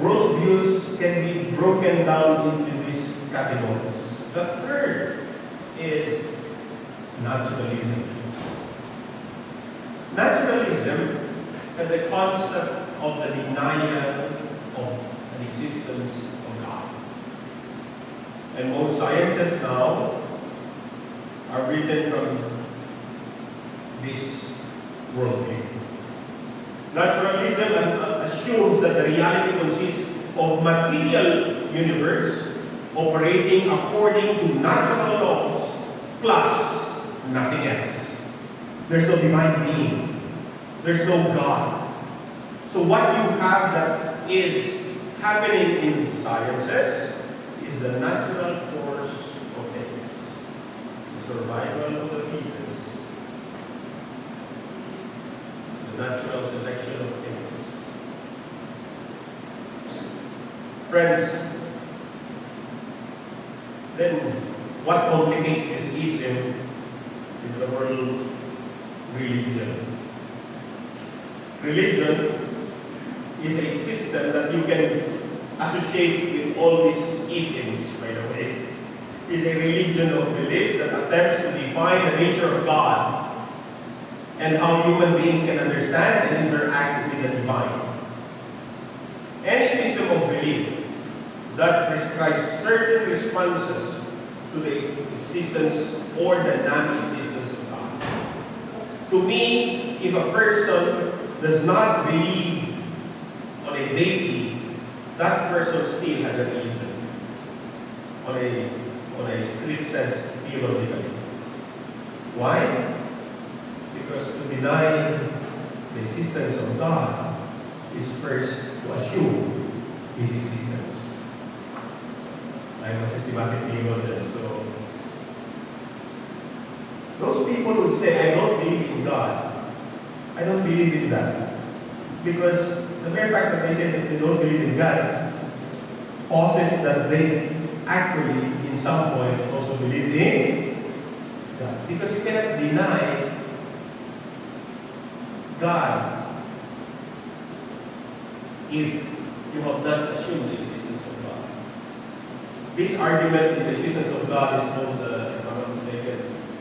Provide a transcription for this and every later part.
worldviews can be broken down into these categories. The third is naturalism. Naturalism as a concept of the denial of the existence of God. And most sciences now are written from this worldview. Naturalism assumes that the reality consists of material universe operating according to natural laws plus nothing else. There's no divine being. There's no God. So what you have that is happening in sciences is the natural course of things. The survival of the fittest. The natural selection of things. Friends, then what complicates this ism is the word religion. Religion is a system that you can associate with all these isms, by the way. Is a religion of beliefs that attempts to define the nature of God and how human beings can understand and interact with the divine. Any system of belief that prescribes certain responses to the existence or the non-existence of God. To me, if a person does not believe on a deity, that person still has a religion. On a, on a strict sense, theologically. Why? Because to deny the existence of God is first to assume His existence. I'm a systematic theologian, so those people would say, I don't believe in God. I don't believe in that. Because the mere fact that they say that they don't believe in God posits that they actually, in some point, also believe in God. Because you cannot deny God if you have not assumed God. This argument in the existence of God is called, uh, if I'm not mistaken,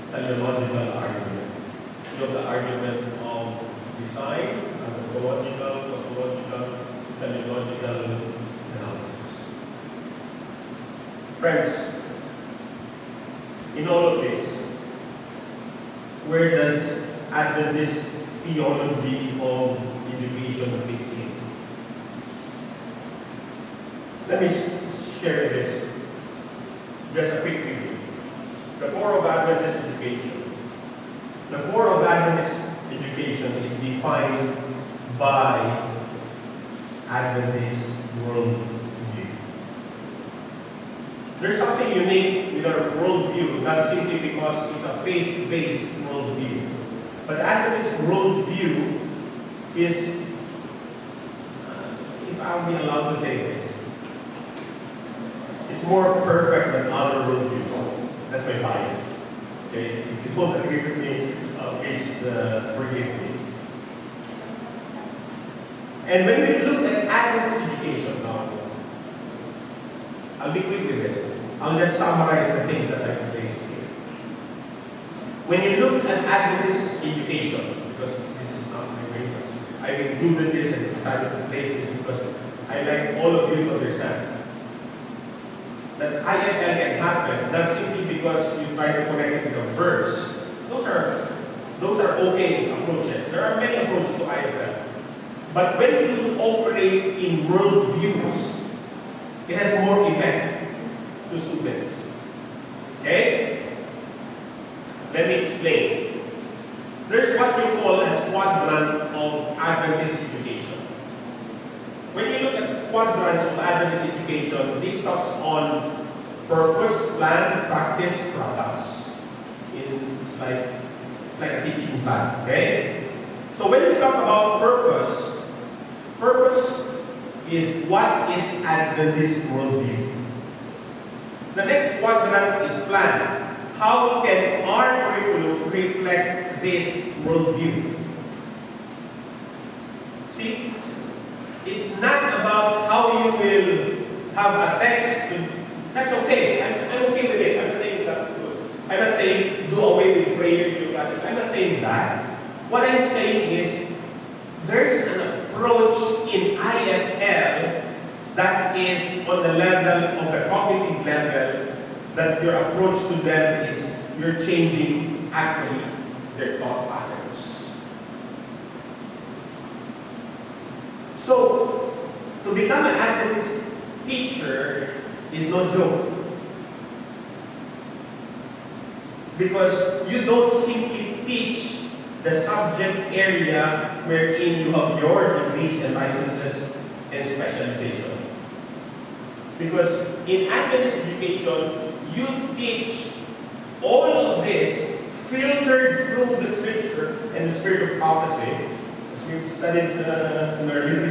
teleological argument. You have the argument of design, anthropological, cosmological, teleological, and others. Friends, in all of this, where does Adventist theology of education fits in? Let me share this. Just a quick review. The core of Adventist education. The core of Adventist education is defined by Adventist worldview. There's something unique with our worldview, not simply because it's a faith-based worldview. But Adventist worldview is, uh, if I'll be allowed to say this, it's more perfect than other worldviews. That's my bias. Okay, if you don't agree with me, uh, please uh, forgive me. And when we look at Adventist education now, I'll be quick with this. I'll just summarize the things that I've placed here. When you look at Adventist education, because this is not my greatness, I included this and decided to place this because I like all of you to understand that IFL can happen not simply because you try to connect it with a verse. Those are those are okay approaches. There are many approaches to IFL. But when you operate in worldviews, it has more effect to students. Okay? Let me explain. There's what we call a quadrant of Adventist education. When you look at quadrants of Adventist education, this talks on purpose, plan, practice, products. In, it's like it's like a teaching plan, okay? So when we talk about purpose, purpose is what is Adventist worldview. The next quadrant is plan. How can our curriculum reflect this worldview? See, it's not about how you will have a text, that's okay. I'm, I'm okay with it. I'm not saying it's not good. I'm not saying do away with prayer in your classes. I'm not saying that. What I'm saying is there's approach in IFL that is on the level of the cognitive level that your approach to them is you're changing actually their thought patterns. So, to become an Adventist teacher is no joke. Because you don't simply teach the subject area wherein you have your degrees and licenses and specialization. Because in Adventist education, you teach all of this filtered through the scripture and the spirit of prophecy, as we've studied uh, in our